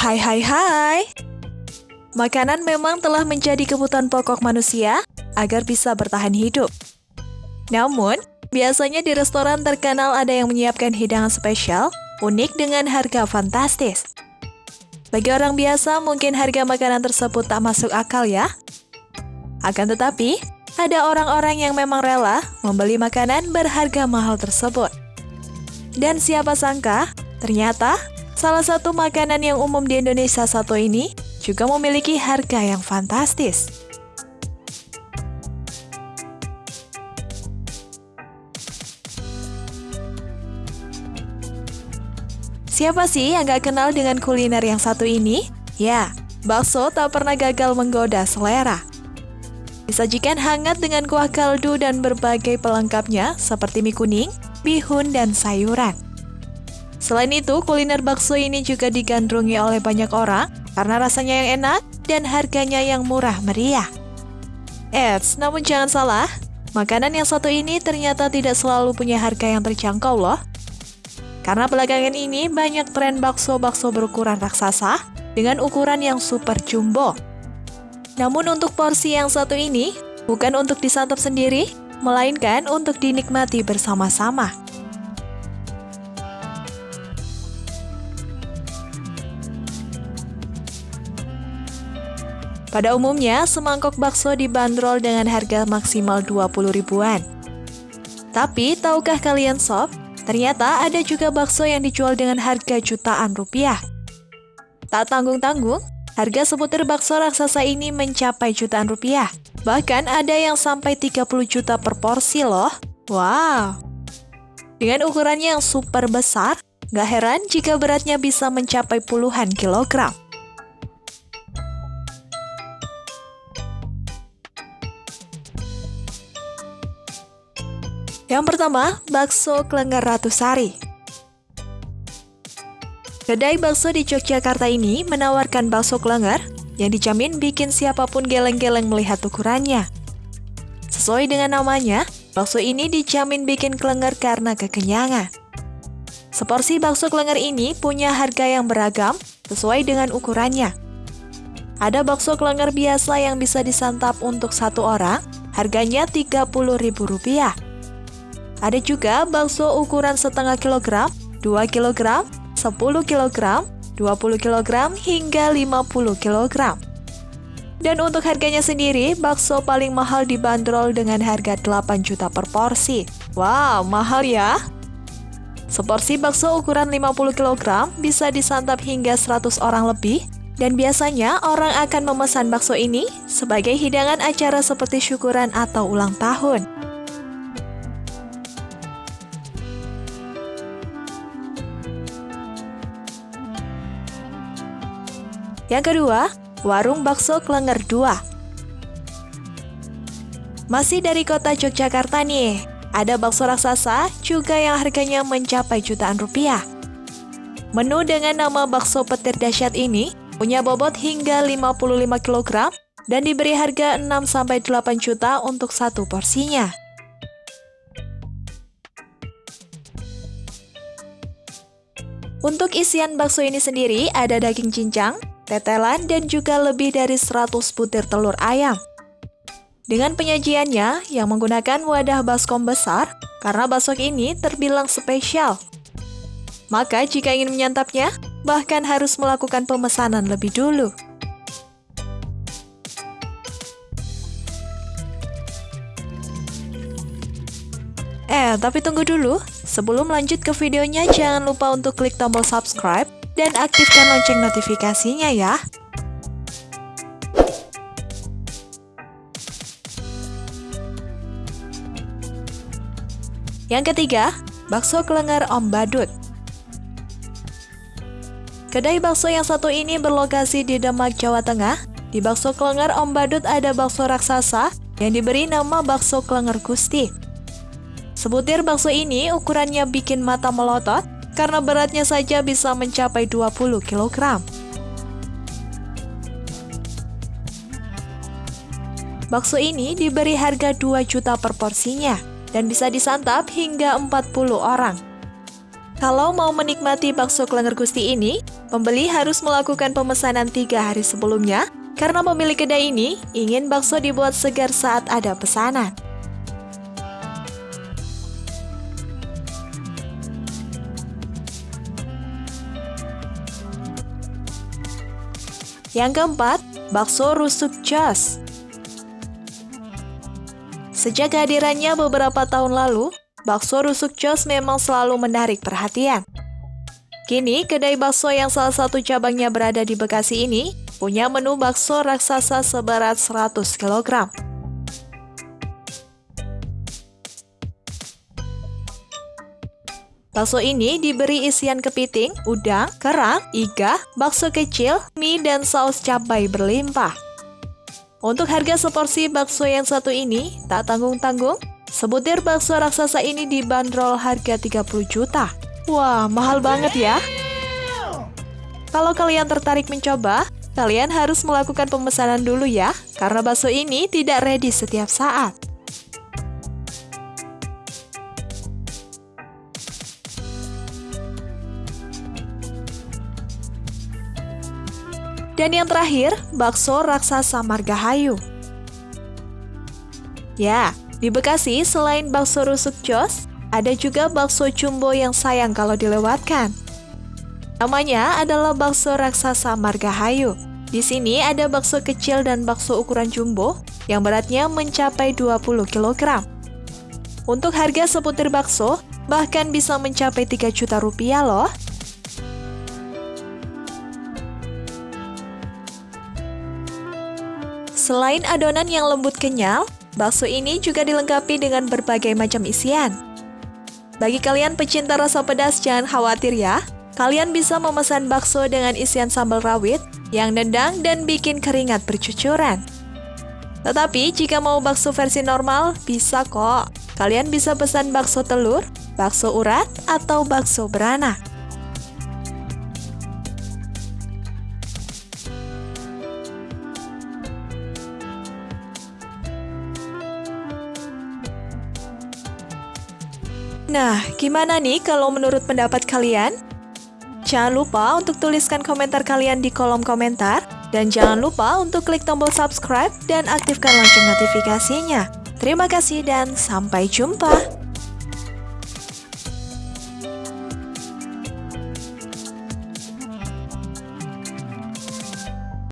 Hai hai hai. Makanan memang telah menjadi kebutuhan pokok manusia agar bisa bertahan hidup. Namun, biasanya di restoran terkenal ada yang menyiapkan hidangan spesial, unik dengan harga fantastis. Bagi orang biasa, mungkin harga makanan tersebut tak masuk akal ya. Akan tetapi, ada orang-orang yang memang rela membeli makanan berharga mahal tersebut. Dan siapa sangka, ternyata salah satu makanan yang umum di Indonesia satu ini juga memiliki harga yang fantastis. Siapa sih yang gak kenal dengan kuliner yang satu ini? Ya, bakso tak pernah gagal menggoda selera. Disajikan hangat dengan kuah kaldu dan berbagai pelengkapnya seperti mie kuning, bihun, dan sayuran. Selain itu, kuliner bakso ini juga digandrungi oleh banyak orang karena rasanya yang enak dan harganya yang murah meriah. Eits, namun jangan salah, makanan yang satu ini ternyata tidak selalu punya harga yang terjangkau loh. Karena belakangan ini banyak tren bakso-bakso berukuran raksasa dengan ukuran yang super jumbo. Namun untuk porsi yang satu ini, bukan untuk disantap sendiri, melainkan untuk dinikmati bersama-sama. Pada umumnya, semangkok bakso dibanderol dengan harga maksimal 20 ribuan. Tapi, tahukah kalian sob, ternyata ada juga bakso yang dijual dengan harga jutaan rupiah. Tak tanggung-tanggung, Harga sebutir bakso raksasa ini mencapai jutaan rupiah. Bahkan ada yang sampai 30 juta per porsi loh. Wow. Dengan ukurannya yang super besar, gak heran jika beratnya bisa mencapai puluhan kilogram. Yang pertama, bakso Klenger Ratusari. Kedai bakso di Yogyakarta ini menawarkan bakso klenger yang dijamin bikin siapa pun geleng-geleng melihat ukurannya. Sesuai dengan namanya, bakso ini dijamin bikin klenger karena kekenyangan. Seporsi bakso klenger ini punya harga yang beragam sesuai dengan ukurannya. Ada bakso klenger biasa yang bisa disantap untuk satu orang, harganya Rp30.000. Ada juga bakso ukuran setengah kilogram, 2 kilogram, 10 kg, 20 kg, hingga 50 kg. Dan untuk harganya sendiri, bakso paling mahal dibanderol dengan harga 8 juta per porsi. Wow, mahal ya! Seporsi bakso ukuran 50 kg bisa disantap hingga 100 orang lebih dan biasanya orang akan memesan bakso ini sebagai hidangan acara seperti syukuran atau ulang tahun. Yang kedua, Warung Bakso Klenger 2. Masih dari kota Yogyakarta nih, ada bakso raksasa juga yang harganya mencapai jutaan rupiah. Menu dengan nama bakso petir dahsyat ini punya bobot hingga 55 kg dan diberi harga 6-8 juta untuk satu porsinya. Untuk isian bakso ini sendiri ada daging cincang, tetelan, dan juga lebih dari 100 butir telur ayam. Dengan penyajiannya yang menggunakan wadah baskom besar, karena bakso ini terbilang spesial. Maka jika ingin menyantapnya, bahkan harus melakukan pemesanan lebih dulu. Eh, tapi tunggu dulu. Sebelum lanjut ke videonya, jangan lupa untuk klik tombol subscribe dan aktifkan lonceng notifikasinya ya. Yang ketiga, bakso kelenger Om Badut. Kedai bakso yang satu ini berlokasi di Demak, Jawa Tengah. Di bakso kelenger Om Badut ada bakso raksasa yang diberi nama bakso kelenger Gusti. Sebutir bakso ini ukurannya bikin mata melotot karena beratnya saja bisa mencapai 20 kg. Bakso ini diberi harga 2 juta per porsinya dan bisa disantap hingga 40 orang. Kalau mau menikmati bakso Klenger Gusti ini, pembeli harus melakukan pemesanan tiga hari sebelumnya karena pemilik kedai ini ingin bakso dibuat segar saat ada pesanan. Yang keempat, bakso rusuk jos. Sejak kehadirannya beberapa tahun lalu, bakso rusuk jos memang selalu menarik perhatian. Kini, kedai bakso yang salah satu cabangnya berada di Bekasi ini punya menu bakso raksasa seberat 100 kg. Bakso ini diberi isian kepiting, udang, kerang, iga, bakso kecil, mie, dan saus cabai berlimpah. Untuk harga seporsi bakso yang satu ini, tak tanggung-tanggung, sebutir bakso raksasa ini dibanderol harga 30 juta. Wah, mahal banget ya. Kalau kalian tertarik mencoba, kalian harus melakukan pemesanan dulu ya, karena bakso ini tidak ready setiap saat. Dan yang terakhir, bakso raksasa Margahayu. Ya, di Bekasi selain bakso rusuk jos, ada juga bakso jumbo yang sayang kalau dilewatkan. Namanya adalah bakso raksasa Margahayu. Di sini ada bakso kecil dan bakso ukuran jumbo yang beratnya mencapai 20 kg. Untuk harga seputir bakso, bahkan bisa mencapai 3 juta rupiah loh. Selain adonan yang lembut kenyal, bakso ini juga dilengkapi dengan berbagai macam isian. Bagi kalian pecinta rasa pedas, jangan khawatir ya. Kalian bisa memesan bakso dengan isian sambal rawit yang nendang dan bikin keringat bercucuran. Tetapi jika mau bakso versi normal, bisa kok. Kalian bisa pesan bakso telur, bakso urat, atau bakso beranak. Nah, gimana nih kalau menurut pendapat kalian? Jangan lupa untuk tuliskan komentar kalian di kolom komentar. Dan jangan lupa untuk klik tombol subscribe dan aktifkan lonceng notifikasinya. Terima kasih dan sampai jumpa.